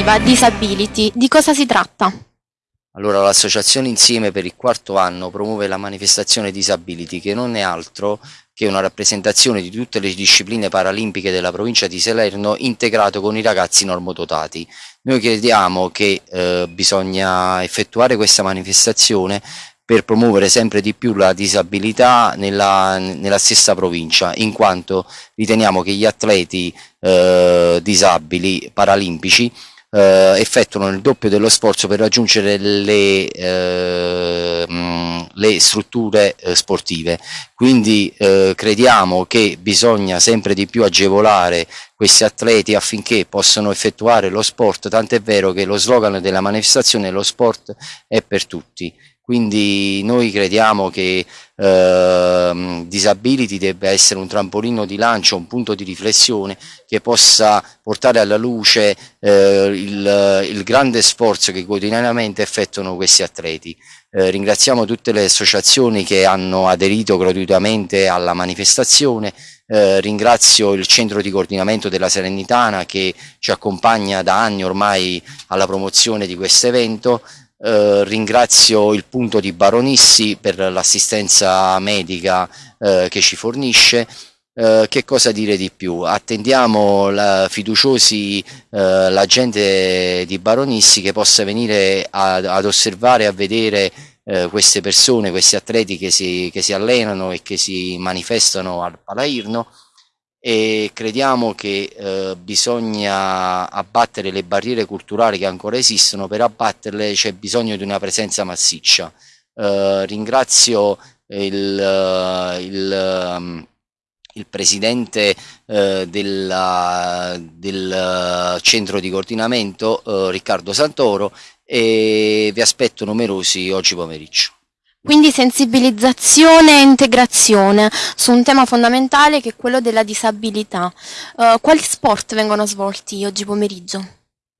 sportiva Disability. Di cosa si tratta? Allora, l'associazione Insieme per il quarto anno promuove la manifestazione Disability che non è altro che una rappresentazione di tutte le discipline paralimpiche della provincia di Salerno integrato con i ragazzi normodotati. Noi crediamo che eh, bisogna effettuare questa manifestazione per promuovere sempre di più la disabilità nella, nella stessa provincia, in quanto riteniamo che gli atleti eh, disabili paralimpici eh, effettuano il doppio dello sforzo per raggiungere le, eh, le strutture eh, sportive. Quindi eh, crediamo che bisogna sempre di più agevolare questi atleti affinché possano effettuare lo sport, tant'è vero che lo slogan della manifestazione è lo sport è per tutti. Quindi noi crediamo che eh, Disability debba essere un trampolino di lancio, un punto di riflessione che possa portare alla luce eh, il, il, grande sforzo che quotidianamente effettuano questi atleti. Eh, ringraziamo tutte le associazioni che hanno aderito gratuitamente alla manifestazione, eh, ringrazio il centro di coordinamento della Serenitana che ci accompagna da anni ormai alla promozione di questo evento, eh, ringrazio il punto di Baronissi per l'assistenza medica eh, che ci fornisce. Eh, che cosa dire di più? Attendiamo la, fiduciosi eh, la gente di Baronissi che possa venire a, ad osservare, a vedere eh, queste persone, questi atleti che si, che si allenano e che si manifestano al Palairno e crediamo che eh, bisogna abbattere le barriere culturali che ancora esistono, per abbatterle c'è bisogno di una presenza massiccia. Eh, ringrazio il, eh, il, um, il presidente eh, della, del centro di coordinamento eh, Riccardo Santoro e vi aspetto numerosi oggi pomeriggio. Quindi sensibilizzazione e integrazione su un tema fondamentale che è quello della disabilità. Uh, quali sport vengono svolti oggi pomeriggio?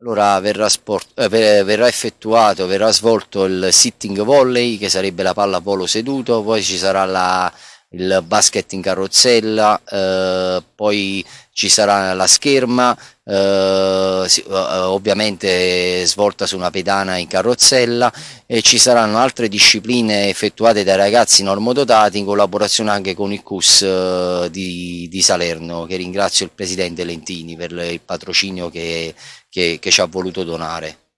Allora verrà, sport, eh, verrà, effettuato, verrà svolto il sitting volley che sarebbe la palla polo seduto, poi ci sarà la, il basket in carrozzella, eh, poi ci sarà la scherma, eh, eh, ovviamente svolta su una pedana in carrozzella e ci saranno altre discipline effettuate dai ragazzi normodotati in collaborazione anche con il CUS eh, di, di, Salerno che ringrazio il Presidente Lentini per il patrocinio che, che, che ci ha voluto donare.